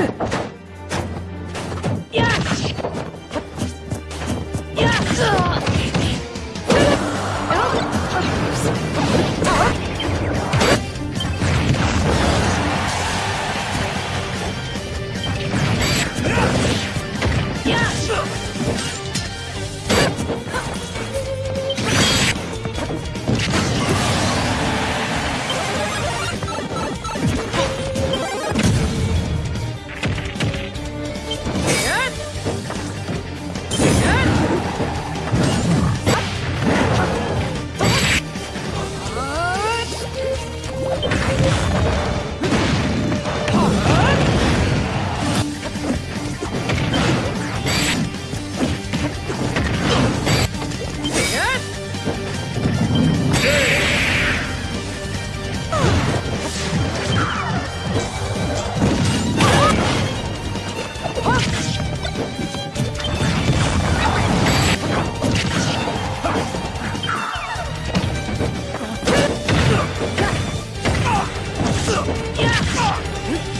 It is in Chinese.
这。Woo!